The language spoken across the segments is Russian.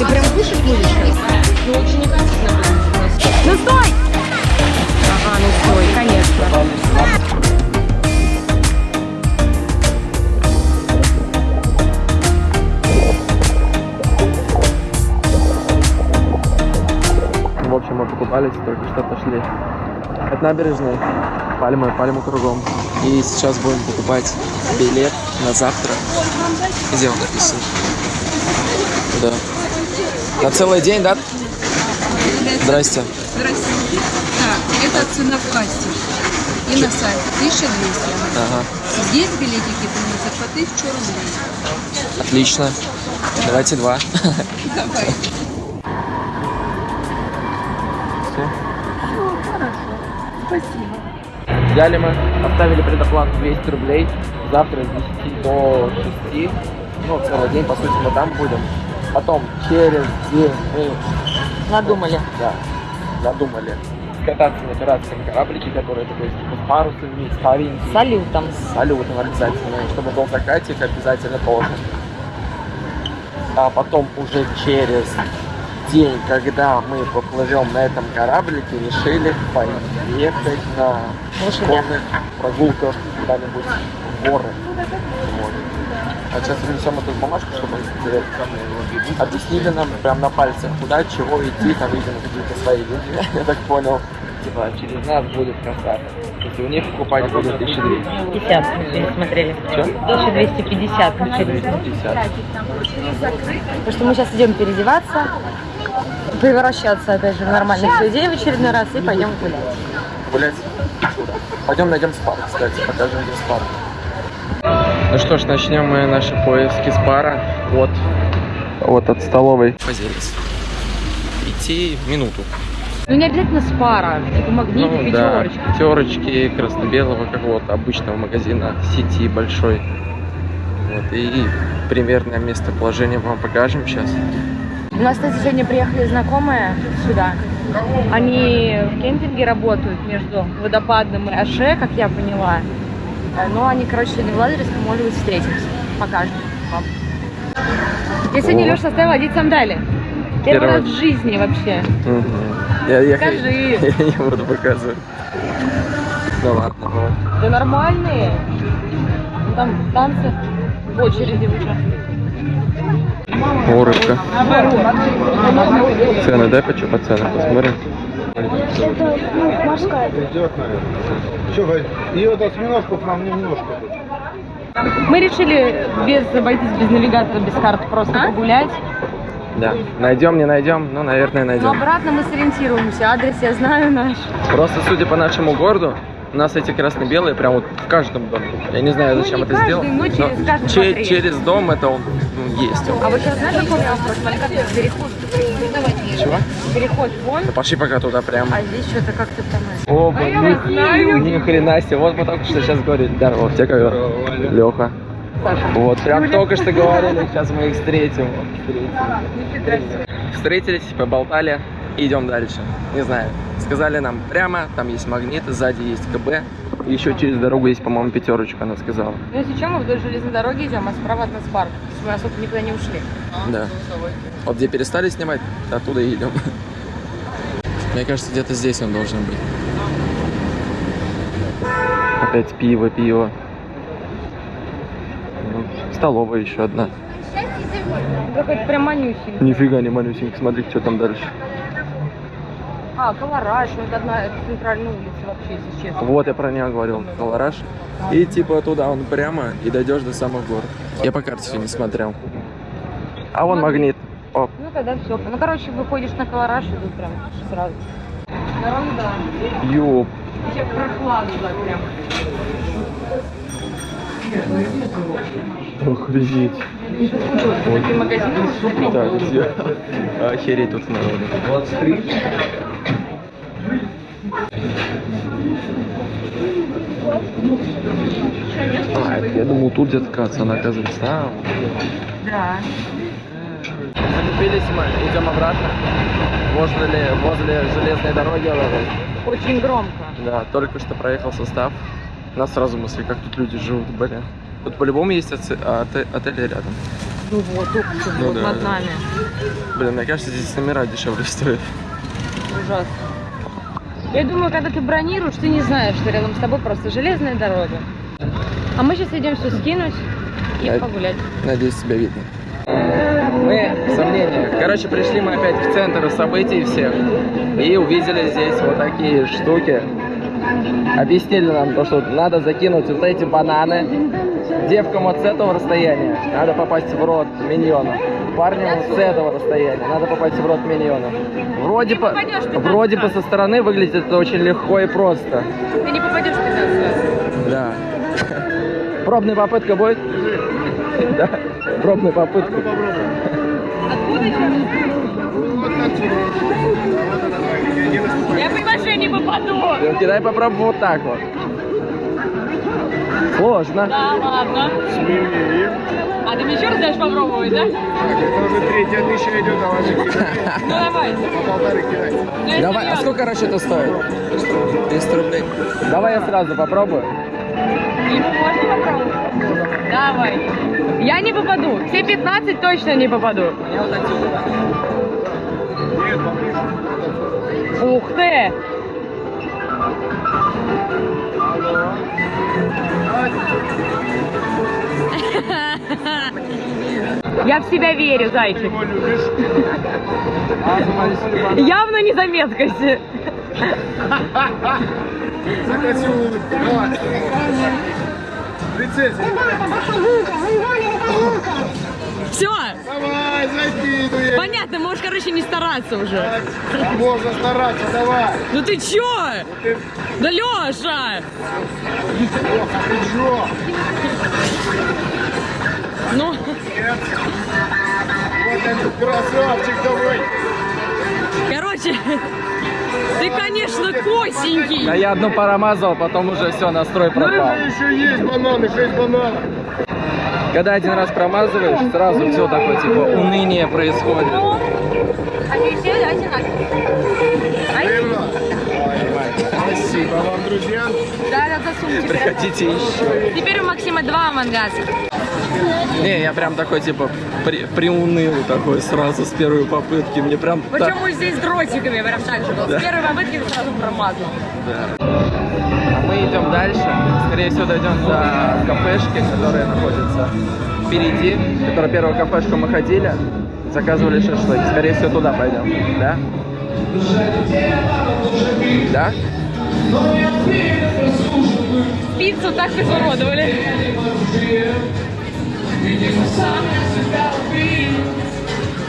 Ты прям кушать будешь сейчас? Ну, очень будет. Ну, стой! Ага, ну стой, конечно. В общем, мы покупались, только что отошли от набережной. Пальмы, пальмы кругом. И сейчас будем покупать билет на завтра. Где он написан? Да. На целый день, да? Здрасте. Здравствуйте. Так, это цена в кассе. И на сайте 1200. Ага. Здесь билетики ценятся по 1000 рублей. Отлично. Давайте два. Давай. Все. Хорошо. Спасибо. Взяли мы, оставили предоплату 200 рублей. Завтра с 10 до 6. Ну, целый день, по сути, мы там будем. Потом через день мы Надумали. да, надумали кататься на пиратском кораблике, который такой типа с парусами, старенький. Салютом. С салютом обязательно. И чтобы был закатик, обязательно тоже. А потом уже через день, когда мы поплывем на этом кораблике, решили поехать на конных прогулках куда-нибудь в горы. А сейчас принесем эту бумажку, чтобы объяснили нам прям на пальцах, куда, чего идти, там, видимо, какие-то свои люди, я так понял. Типа, через нас будет каскад. Если у них покупать будет 1200. 50 мы пересмотрели. Чё? 1250 мы через. 50. Потому что мы сейчас идем переодеваться, превращаться опять же в нормальных людей в очередной раз и пойдем гулять. гулять. Пойдем найдем спар, кстати, покажем, где спар. Ну что ж, начнем мы наши поиски спара от, вот от столовой. Позелись. Идти минуту. Ну не обязательно спара, типа магниты, ну да, пятерочки. пятерочки красно-белого какого-то обычного магазина сети большой. Вот, и примерное местоположение вам покажем сейчас. У нас, кстати, сегодня приехали знакомые сюда. Они в кемпинге работают между водопадным и Аше, как я поняла. Э, Но они, короче, сегодня в Лазаревском, может быть, встретимся. Покажем вам. Я сегодня. Леша оставила одеть сандали. Первый Первый. раз в жизни вообще. Мгм. Я, я, Покажи. я не буду показывать. Ну ладно. Да нормальные. Там танцы в очереди уже. О, рыбка. Цены, дай почему по ценам посмотрим. Это, ну, морская. Что, и вот осьминожков нам немножко. Мы решили без обойтись без навигатора, без карт, просто погулять. Да. Найдем, не найдем, ну, наверное, Но найдем. обратно мы сориентируемся. Адрес я знаю наш. Просто судя по нашему городу, у нас эти красно-белые прям вот в каждом доме. Я не знаю, Ну, зачем не это сделано. но через каждый че- через дом это он ну, есть. Он. А вы сейчас знаете, какой вопрос? Смотри, как переход. Чего? Переход вон, Ну, пошли пока туда прям. а здесь что-то как-то там... О, блин, ни хрена себе. Вот мы только что сейчас говорили. Здорово, тебе как Леха. Саша. Вот, прям только что говорили, сейчас мы их встретим. Встретились, поболтали и идем дальше. Не знаю. Сказали нам прямо, там есть магнит, сзади есть КБ. Еще через дорогу есть, по-моему, пятерочка, она сказала. Ну, если что, мы вдоль железной дороги идем, а справа от нас парк. То есть мы особо никуда не ушли. Да. Вот где перестали снимать, оттуда и идем. Мне кажется, где-то здесь он должен быть. Опять пиво, пиво. Ну, Столовая еще одна. Какой-то прям манюсенький. Нифига не малюсенький, смотри, что там дальше. А, Колораж, ну, это одна это центральная улица вообще, если честно. Вот я про нее говорил, Колораж. И типа туда он прямо и дойдешь до самых гор. Я по карте не смотрел. А вон магнит. Оп. Ну, тогда все. Ну, короче, выходишь на Колораж, и тут прям сразу. Ерунда. Ёп. Еще прохладно прям. Охренеть. Вот. Так, где? Охереть тут народу. 23. А, это я думал, тут где-то касса, она оказывается там. Да. Закупились мы, идем обратно. Возле, возле железной дороги. Очень громко. Да, только что проехал состав. Нас сразу мысли, как тут люди живут, блин. Тут по-любому есть оце- а, оте- отели рядом. Ну вот, что Ну вот да, над да. нами. Блин, мне кажется, здесь номера дешевле стоят. Ужасно. Я думаю, когда ты бронируешь, ты не знаешь, что рядом с тобой просто железная дорога. А мы сейчас идем все скинуть и А- погулять. Надеюсь, тебя видно. Мы, сомнения. Короче, пришли мы опять в центр событий всех и увидели здесь вот такие штуки. Объяснили нам то, что надо закинуть вот эти бананы. Девкам вот с этого расстояния надо попасть в рот миньона. Парням вот с этого расстояния надо попасть в рот миньона. Вроде, по, попадешь 15 вроде бы раз. со стороны выглядит это очень легко и просто. Ты не попадешь в 15 раз. Да. Пробная попытка будет? Да. Пробная попытка. Откуда Я я не попаду. Кидай попробуй вот так вот. Сложно. Да, ладно. А ты мне еще раз дашь попробовать, да? Это уже третья тысяча идет, а ваши Ну давай. по полторы я Давай, а сколько расчета стоит? 300 рублей. Давай я сразу попробую. Можно попробовать? Давай. Я не попаду. Все 15 точно не попаду. Ух ты! Я в себя верю, зайчик. Явно не за меткость. Закатил улыбку. Давай. Принцесса, Все, давай, закидывай. понятно, можешь, короче, не стараться уже. Можно стараться, давай. Ну ты чё? Ты, Да Лёша! Леха, ты чё? Ну, Нет. Вот этот красавчик давай. короче, ты, конечно, Да косенький. я одну промазал, потом уже все, настрой пропал. Рыжий еще есть бананы, 6 бананов. Когда один раз промазываешь, сразу все такое, типа, уныние происходит. Они все одинаковые. Верно? Спасибо вам, друзья. Да, да, засунь. Приходите еще. Теперь у Максима два мангаса. Не, я прям такой, типа, при, приуныл такой сразу с первой попытки. Мне прям так... Почему здесь дротиками прям так же был? С первой попытки сразу промазал. Да. А мы идем дальше. Скорее всего, дойдем до кафешки, которая находится впереди. Которая первую кафешку мы ходили. Заказывали шашлык. Скорее всего, туда пойдем. Да? Да? Пиццу так изуродовали.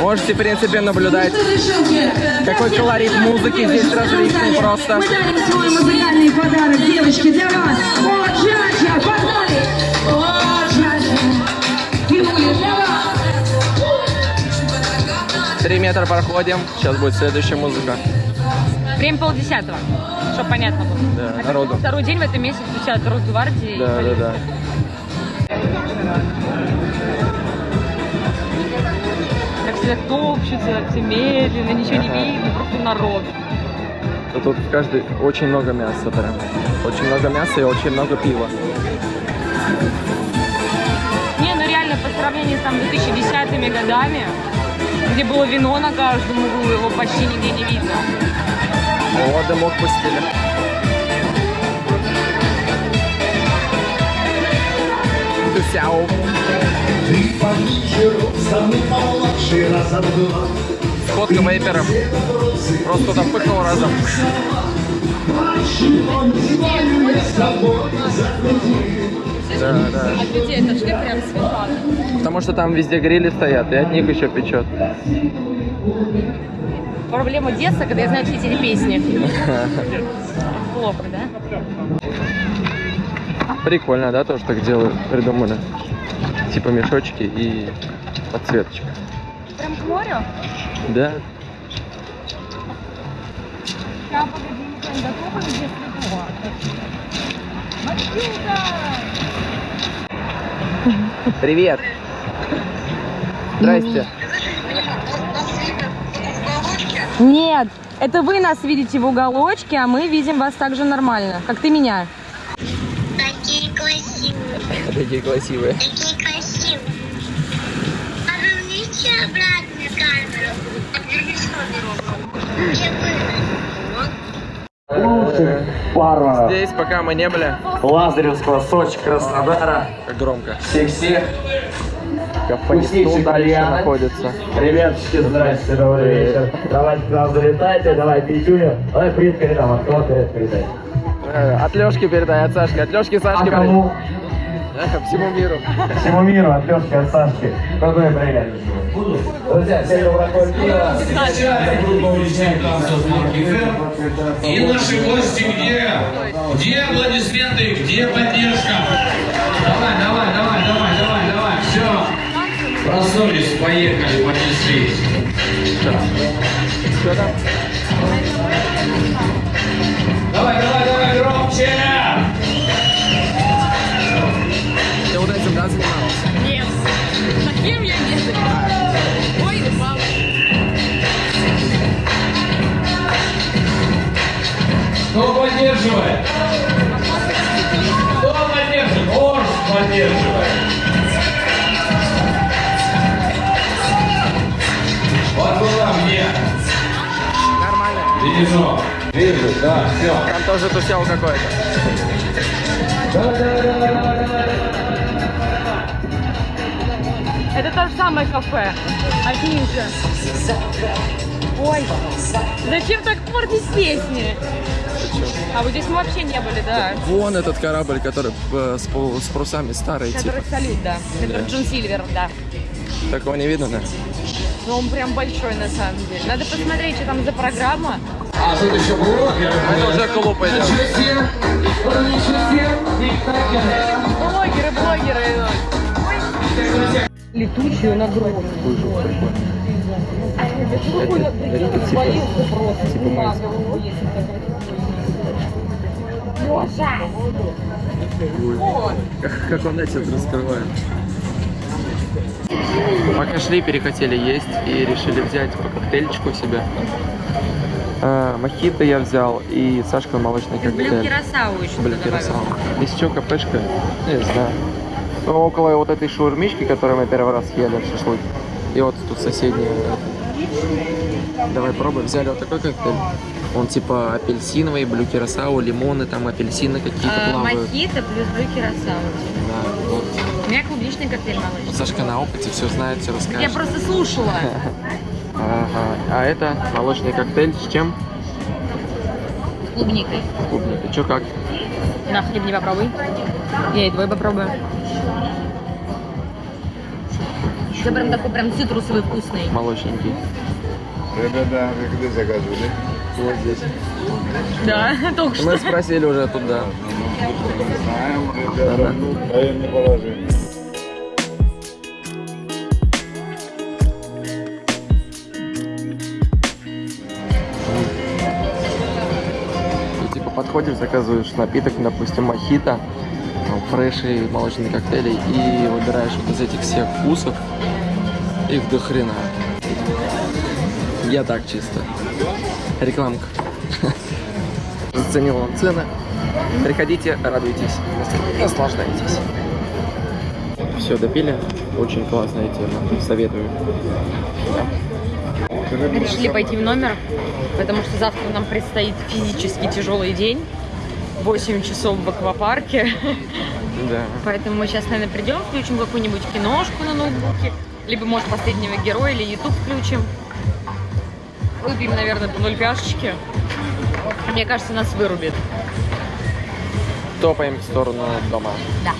Можете, в принципе, наблюдать, какой колорит музыки здесь различный просто. Мы дарим свой музыкальный подарок, девочки, для вас. О, Джаджа, погнали! О, Джаджа, Юля, для вас. Три метра проходим. Сейчас будет следующая музыка. Время полдесятого, чтобы понятно было. Да, А народу. Второй день в этом месяце встречают Росгвардии. и Да, да, полицию. да. Как все топчутся, все медленно, ничего не видно, просто народ. Тут в каждой очень много мяса прям. Очень много мяса и очень много пива. Не, ну реально, по сравнению с там 2010 годами, где было вино на каждом углу, его почти нигде не видно. О, дымок пустили. Тусяу. Ты пониже и помладше раза в два. Фотка вейперов. Просто туда пыхнул разом. Да, да. От людей отошли прям светло. Потому что там везде грили стоят, и от них еще печет. Проблема детства, когда я знаю все эти песни. Плохо, да? Прикольно, да, тоже так делают, придумали. Типа мешочки и подсветочка. Прям к морю? Да. Сейчас, погоди, мы прям готовы где светло. Матильда! Привет. Здрасте. Нет, это вы нас видите в уголочке, а мы видим вас так же нормально, как ты меня. Такие красивые, Такие красивые. такие красивые. Забрать мне камеру. Отвернись Пара Здесь, пока мы не были, Лазаревского, Сочи, Краснодара. как громко. Всех-всех. Вкуснейший дальше находится. Ребяточки, здрасте, добрый вечер. Давайте к нам залетайте, давайте пятюню. Давай привет передам, от кого привет передай? Э, От Лешки передай, от Сашки. От Лешки А Сашки кому? передай. Всему миру. Всему миру, от Лешки, от Сашки. Крутой привет. Друзья, всем доброго пива. И наши гости где? Где аплодисменты? Где поддержка? Давай, давай, давай, давай, давай. Все. Проснулись, поехали, понеслись. Что там? Давай, давай, давай, громче! Ты вот этим, да, занималась? Нет. Таким я не занимаюсь. Ой, мама. Кто поддерживает? Кто поддерживает? Орс поддерживает. Вижу. Вижу, да, все. Там тоже тусел какой-то. Это то же самое кафе. Одни же. Ой, зачем так портить песни? А вот здесь мы вообще не были, да. Вон этот корабль, который э, с, с парусами старый, типа. Который салют, да. Это Джон Сильвер, да. Такого не видно, да? Но он прям большой на самом деле. Надо посмотреть, что там за программа. А тут еще блогеры. Это уже клуб идет. Блогеры, блогеры. Летучую нагрузку. Как, как он эти раскрывает. Пока шли, перехотели есть и решили взять по коктейльчику себе. А, мохито я взял и Сашка молочный Блю коктейль. Кирасау еще добавил. Кирасава. Здесь еще кафешка? Не знаю. Ну, около вот этой шаурмички, которую мы первый раз ели, шашлык. И вот тут соседняя. Давай пробуем. Взяли вот такой коктейль. Он типа апельсиновый, блю кирасау, лимоны, там апельсины какие-то А, плавают. Мохито плюс блю Кирасау. Да, вот. У меня клубничный коктейль молочный. Сашка на опыте все знает, все расскажет. Я просто слушала. Ага. А это молочный коктейль с чем? С клубникой. С клубникой. Че как? На хлеб не попробуй. Я и твой попробую. Это прям такой прям цитрусовый вкусный. Молочненький. Ребята, вы где заказывали? Вот здесь. Да, только что. Мы спросили уже туда. Знаем, ребята, даем положение. И подходишь, заказываешь напиток, допустим, мохито, фреши, молочные коктейли и выбираешь вот из этих всех вкусов. Их до хрена. Я так чисто. Рекламка. Заценил вам цены. Приходите, радуйтесь, наслаждайтесь. Все, допили. Очень классная тема. Советую. Решили пойти в номер, потому что завтра нам предстоит физически тяжелый день. 8 часов в аквапарке. Да. Поэтому мы сейчас, наверное, придем, включим какую-нибудь киношку на ноутбуке. Либо, может, последнего героя или YouTube включим. Выпьем, наверное, по ноль пяшечки. Мне кажется, нас вырубит. Топаем в сторону дома. Да.